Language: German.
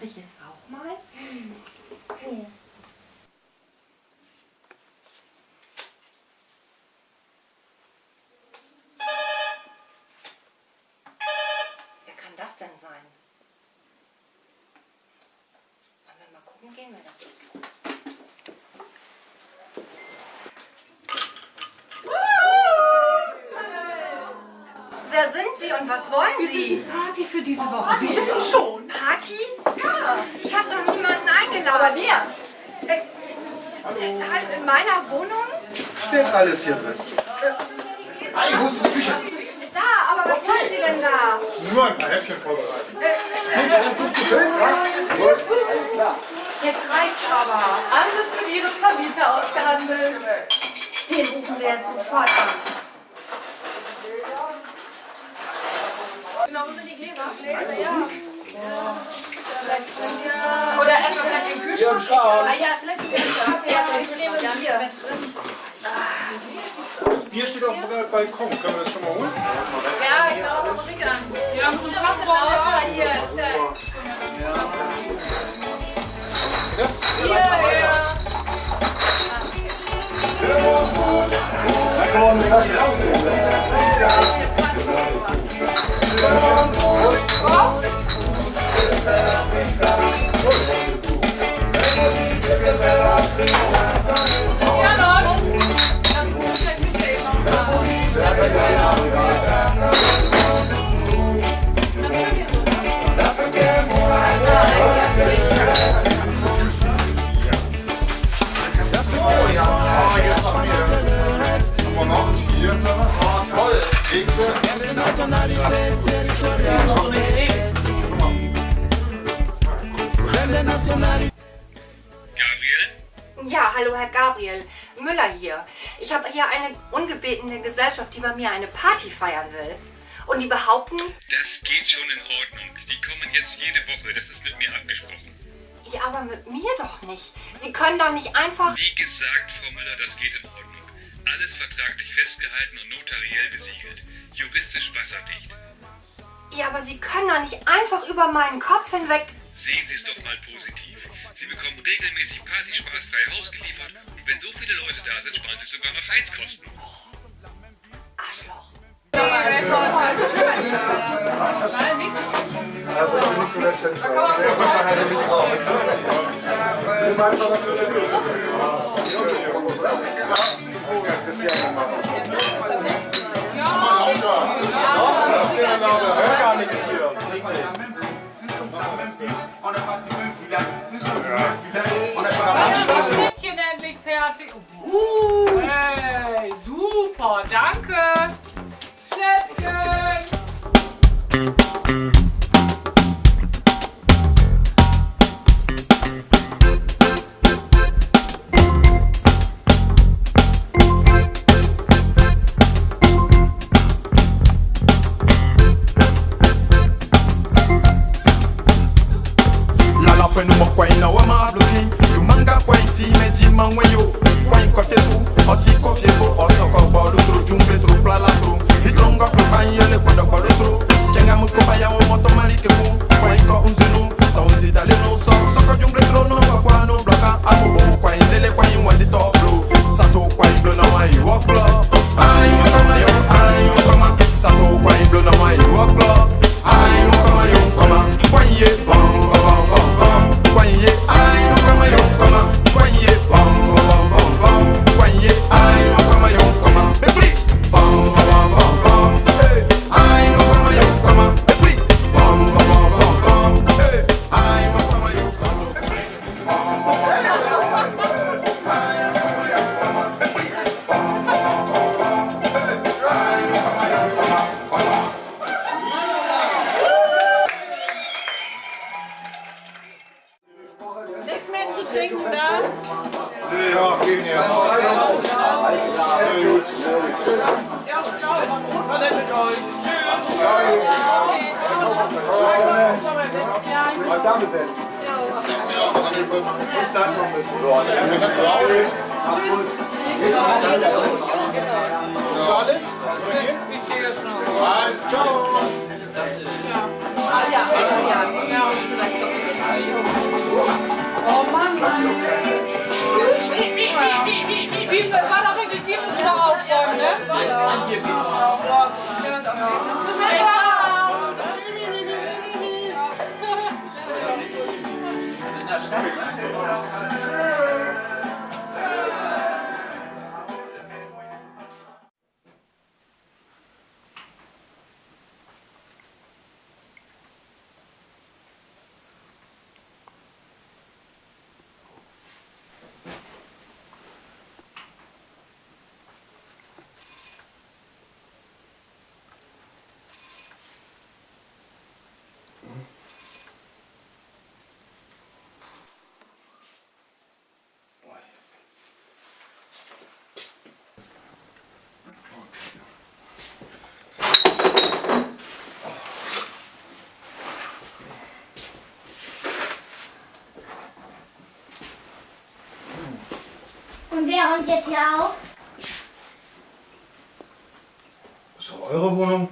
Darf ich jetzt auch mal? Hier. Wer kann das denn sein? Wollen wir mal gucken gehen, wer das ist? Wer sind Sie und was wollen Sie? Party für diese Woche. Sie wissen schon. Party? Ja. Ich habe doch niemanden Aber wer? Äh, äh, halt in meiner Wohnung? Steht alles hier drin. Hey, wo ist die Küche? Da, aber was wollen Sie denn da? Nur ein paar Häppchen vorbereitet. Jetzt reicht's aber. Alles mit Ihrem Vermieter ausgehandelt. Den rufen wir jetzt sofort an. Genau, wo sind die Gläser? Gläser, ja. Oder erstmal vielleicht den Kühlschrank. Ah ja, vielleicht die Gläser. Ja, vielleicht nehmen wir Bier. Das Bier steht auf dem Balkon. Können wir das schon mal holen? Ja, ich mache mal Musik an. Wir haben schon was lauter hier. Ist ja Das? hier. Ja, noch. Dann gucken wir in der Küche hallo Herr Gabriel. Müller hier. Ich habe hier eine ungebetene Gesellschaft, die bei mir eine Party feiern will. Und die behaupten, Das geht schon in Ordnung. Die kommen jetzt jede Woche. Das ist mit mir abgesprochen. ja, aber mit mir doch nicht. Sie können doch nicht einfach... Wie gesagt, Frau Müller, das geht in Ordnung. Alles vertraglich festgehalten und notariell besiegelt. Juristisch wasserdicht. Ja, aber Sie können doch nicht einfach über meinen Kopf hinweg... Sehen Sie es doch mal positiv. Sie bekommen regelmäßig partyspaßfrei Haus geliefert und wenn so viele Leute da sind, sparen Sie sogar noch Heizkosten. Arschloch. Also lauter. Hört zu trinken da. Nee, ja, gehen jetzt. Sehr gut. Ist das alles? Ich gehe 여기. Wer räumt jetzt hier auf? Ist doch eure Wohnung.